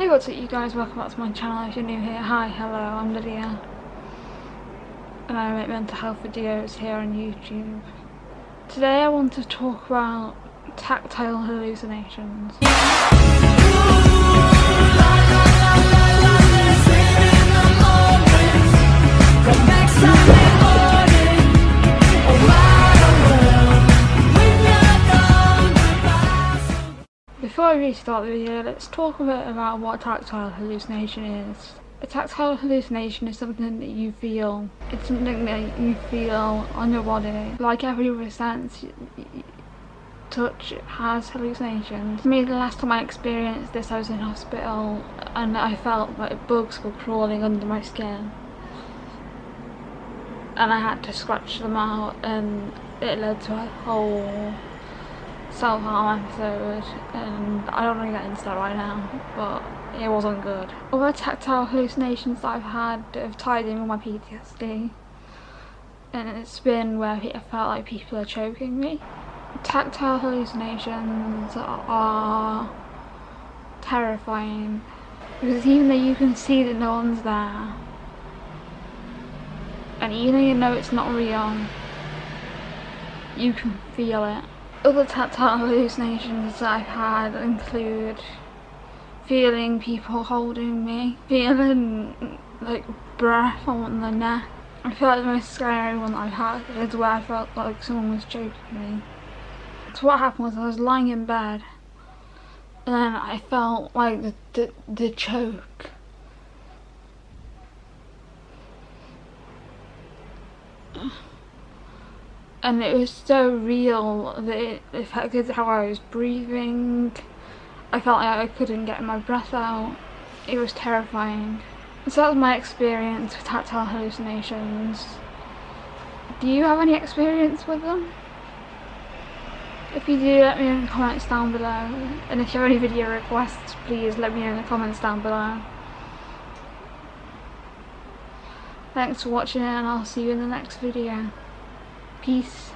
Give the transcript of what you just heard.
Hey what's up you guys, welcome back to my channel if you're new here. Hi, hello, I'm Lydia. And I make mental health videos here on YouTube. Today I want to talk about tactile hallucinations. Before I really start the video, let's talk a bit about what tactile hallucination is. A tactile hallucination is something that you feel. It's something that you feel on your body. Like every other sense, touch has hallucinations. For me, the last time I experienced this, I was in hospital and I felt like bugs were crawling under my skin. And I had to scratch them out and it led to a whole self-harm episode and I don't to get into that right now but it wasn't good. Other tactile hallucinations that I've had have tied in with my PTSD and it's been where I felt like people are choking me. Tactile hallucinations are terrifying because even though you can see that no one's there and even though you know it's not real you can feel it other tactile hallucinations I've had include feeling people holding me, feeling like breath on the neck. I feel like the most scary one I've had is where I felt like someone was choking me. So what happened was I was lying in bed and I felt like the, the, the choke. And it was so real that it affected how I was breathing. I felt like I couldn't get my breath out. It was terrifying. So that was my experience with tactile hallucinations. Do you have any experience with them? If you do, let me know in the comments down below. And if you have any video requests, please let me know in the comments down below. Thanks for watching and I'll see you in the next video. Peace.